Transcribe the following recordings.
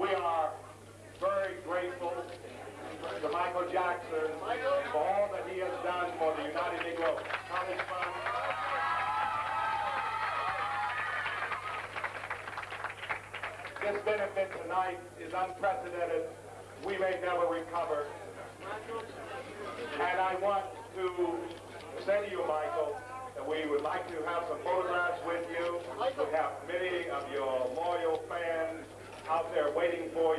we are very grateful to Michael Jackson for all that he has done for the United Negro College Fund. This benefit tonight is unprecedented. We may never recover. And I want to say to you, Michael, that we would like to have some photographs with you. We have many of your loyal fans out there waiting for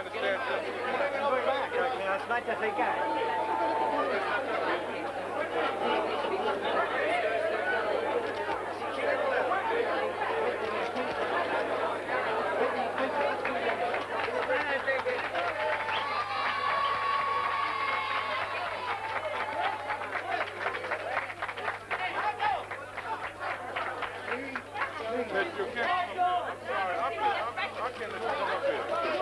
Please go behind the statue. Go not just a guy.